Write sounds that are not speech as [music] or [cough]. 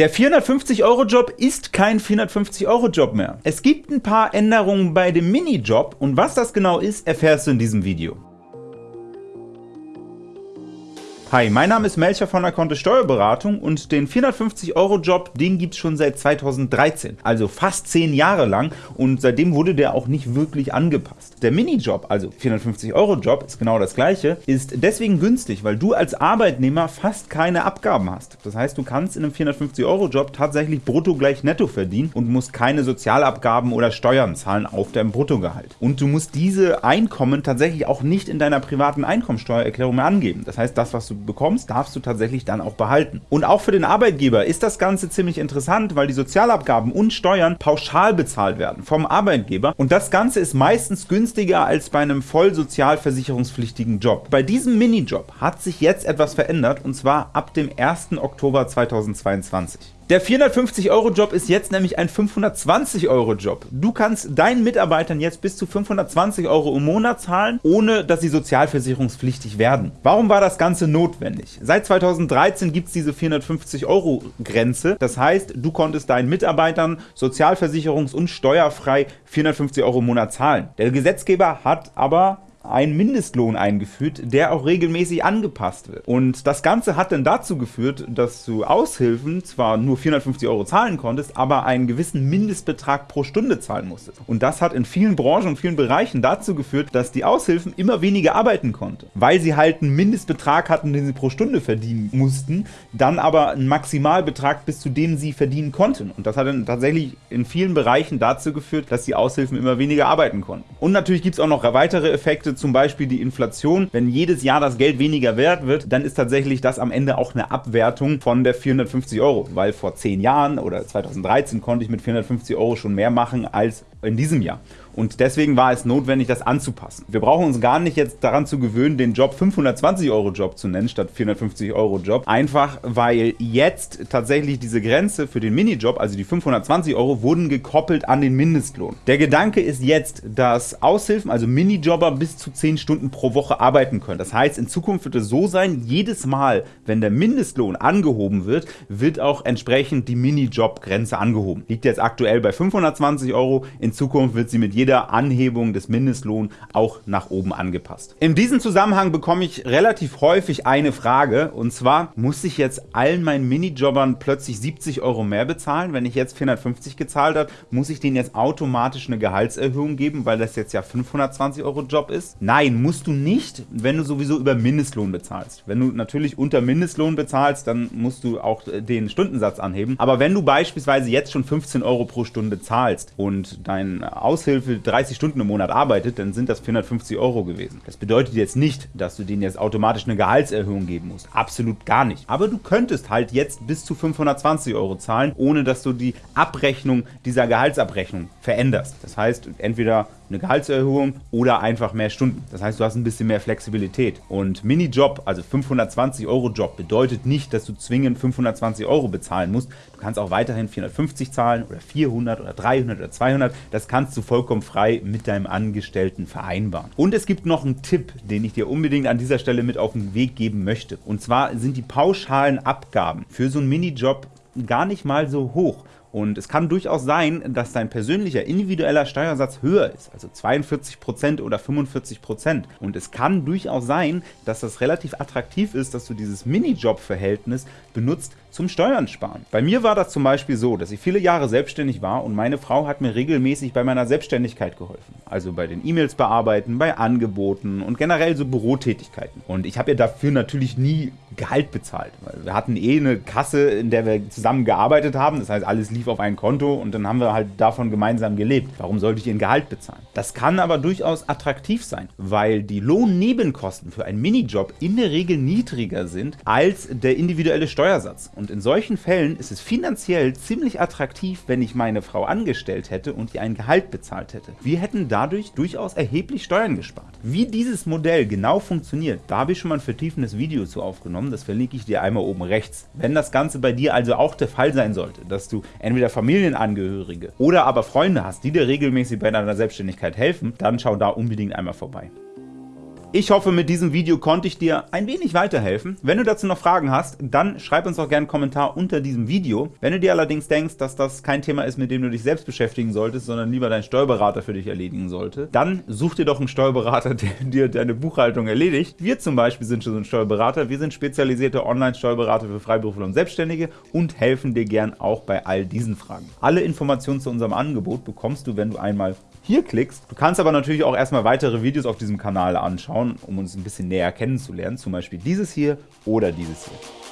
Der 450-Euro-Job ist kein 450-Euro-Job mehr. Es gibt ein paar Änderungen bei dem Minijob und was das genau ist, erfährst du in diesem Video. Hi, mein Name ist Melcher von der Kontist Steuerberatung und den 450-Euro-Job, den gibt's schon seit 2013, also fast 10 Jahre lang und seitdem wurde der auch nicht wirklich angepasst. Der Minijob, also 450-Euro-Job, ist genau das gleiche, ist deswegen günstig, weil du als Arbeitnehmer fast keine Abgaben hast. Das heißt, du kannst in einem 450-Euro-Job tatsächlich brutto gleich netto verdienen und musst keine Sozialabgaben oder Steuern zahlen auf deinem Bruttogehalt. Und du musst diese Einkommen tatsächlich auch nicht in deiner privaten Einkommensteuererklärung mehr angeben. Das heißt, das, was du bekommst, darfst du tatsächlich dann auch behalten. Und auch für den Arbeitgeber ist das Ganze ziemlich interessant, weil die Sozialabgaben und Steuern pauschal bezahlt werden vom Arbeitgeber und das Ganze ist meistens günstiger als bei einem voll sozialversicherungspflichtigen Job. Bei diesem Minijob hat sich jetzt etwas verändert und zwar ab dem 1. Oktober 2022. Der 450-Euro-Job ist jetzt nämlich ein 520-Euro-Job. Du kannst deinen Mitarbeitern jetzt bis zu 520 Euro im Monat zahlen, ohne dass sie sozialversicherungspflichtig werden. Warum war das Ganze notwendig? Seit 2013 gibt es diese 450-Euro-Grenze. Das heißt, du konntest deinen Mitarbeitern sozialversicherungs- und steuerfrei 450 Euro im Monat zahlen. Der Gesetzgeber hat aber einen Mindestlohn eingeführt, der auch regelmäßig angepasst wird. Und das Ganze hat dann dazu geführt, dass du Aushilfen zwar nur 450 Euro zahlen konntest, aber einen gewissen Mindestbetrag pro Stunde zahlen musstest. Und das hat in vielen Branchen und vielen Bereichen dazu geführt, dass die Aushilfen immer weniger arbeiten konnten, weil sie halt einen Mindestbetrag hatten, den sie pro Stunde verdienen mussten, dann aber einen Maximalbetrag, bis zu dem sie verdienen konnten. Und das hat dann tatsächlich in vielen Bereichen dazu geführt, dass die Aushilfen immer weniger arbeiten konnten. Und natürlich gibt es auch noch weitere Effekte, Effekte, zum Beispiel die Inflation. Wenn jedes Jahr das Geld weniger wert wird, dann ist tatsächlich das am Ende auch eine Abwertung von der 450 Euro, weil vor 10 Jahren oder 2013 konnte ich mit 450 Euro schon mehr machen als in diesem Jahr. Und deswegen war es notwendig, das anzupassen. Wir brauchen uns gar nicht jetzt daran zu gewöhnen, den Job 520 Euro Job zu nennen, statt 450 Euro Job. Einfach, weil jetzt tatsächlich diese Grenze für den Minijob, also die 520 Euro, wurden gekoppelt an den Mindestlohn. Der Gedanke ist jetzt, dass Aushilfen, also Minijobber, bis zu 10 Stunden pro Woche arbeiten können. Das heißt, in Zukunft wird es so sein, jedes Mal, wenn der Mindestlohn angehoben wird, wird auch entsprechend die Minijob-Grenze angehoben. Liegt jetzt aktuell bei 520 Euro, in Zukunft wird sie mit jeder Anhebung des Mindestlohns auch nach oben angepasst. In diesem Zusammenhang bekomme ich relativ häufig eine Frage, und zwar, muss ich jetzt allen meinen Minijobbern plötzlich 70 Euro mehr bezahlen? Wenn ich jetzt 450 gezahlt habe, muss ich denen jetzt automatisch eine Gehaltserhöhung geben, weil das jetzt ja 520 Euro Job ist? Nein, musst du nicht, wenn du sowieso über Mindestlohn bezahlst. Wenn du natürlich unter Mindestlohn bezahlst, dann musst du auch den Stundensatz anheben. Aber wenn du beispielsweise jetzt schon 15 Euro pro Stunde zahlst und dein Aushilfe für 30 Stunden im Monat arbeitet, dann sind das 450 Euro gewesen. Das bedeutet jetzt nicht, dass du denen jetzt automatisch eine Gehaltserhöhung geben musst. Absolut gar nicht. Aber du könntest halt jetzt bis zu 520 Euro zahlen, ohne dass du die Abrechnung dieser Gehaltsabrechnung veränderst. Das heißt, entweder eine Gehaltserhöhung oder einfach mehr Stunden. Das heißt, du hast ein bisschen mehr Flexibilität. Und Minijob, also 520 Euro Job, bedeutet nicht, dass du zwingend 520 Euro bezahlen musst. Du kannst auch weiterhin 450 zahlen oder 400 oder 300 oder 200. Das kannst du vollkommen frei mit deinem Angestellten vereinbaren. Und es gibt noch einen Tipp, den ich dir unbedingt an dieser Stelle mit auf den Weg geben möchte. Und zwar sind die pauschalen Abgaben für so einen Minijob gar nicht mal so hoch. Und es kann durchaus sein, dass dein persönlicher individueller Steuersatz höher ist, also 42% oder 45%. Und es kann durchaus sein, dass das relativ attraktiv ist, dass du dieses Minijob-Verhältnis benutzt zum Steuern sparen. Bei mir war das zum Beispiel so, dass ich viele Jahre selbstständig war und meine Frau hat mir regelmäßig bei meiner Selbstständigkeit geholfen. Also bei den E-Mails bearbeiten, bei Angeboten und generell so Bürotätigkeiten. Und ich habe ihr dafür natürlich nie Gehalt bezahlt, weil wir hatten eh eine Kasse, in der wir zusammen gearbeitet haben. Das heißt, alles lief auf ein Konto und dann haben wir halt davon gemeinsam gelebt. Warum sollte ich ihr ein Gehalt bezahlen? Das kann aber durchaus attraktiv sein, weil die Lohnnebenkosten für einen Minijob in der Regel niedriger sind als der individuelle Steuersatz. Und in solchen Fällen ist es finanziell ziemlich attraktiv, wenn ich meine Frau angestellt hätte und ihr ein Gehalt bezahlt hätte. Wir hätten dadurch durchaus erheblich Steuern gespart. Wie dieses Modell genau funktioniert, da habe ich schon mal ein vertiefendes Video zu aufgenommen, das verlinke ich dir einmal oben rechts. Wenn das Ganze bei dir also auch der Fall sein sollte, dass du entweder Familienangehörige oder aber Freunde hast, die dir regelmäßig bei deiner Selbstständigkeit helfen, dann schau da unbedingt einmal vorbei. Ich hoffe, mit diesem Video konnte ich dir ein wenig weiterhelfen. Wenn du dazu noch Fragen hast, dann schreib uns doch gerne einen Kommentar unter diesem Video. Wenn du dir allerdings denkst, dass das kein Thema ist, mit dem du dich selbst beschäftigen solltest, sondern lieber dein Steuerberater für dich erledigen sollte, dann such dir doch einen Steuerberater, [laughs] der dir deine Buchhaltung erledigt. Wir zum Beispiel sind schon so ein Steuerberater. Wir sind spezialisierte Online-Steuerberater für Freiberufler und Selbstständige und helfen dir gern auch bei all diesen Fragen. Alle Informationen zu unserem Angebot bekommst du, wenn du einmal hier klickst. Du kannst aber natürlich auch erstmal weitere Videos auf diesem Kanal anschauen, um uns ein bisschen näher kennenzulernen, zum Beispiel dieses hier oder dieses hier.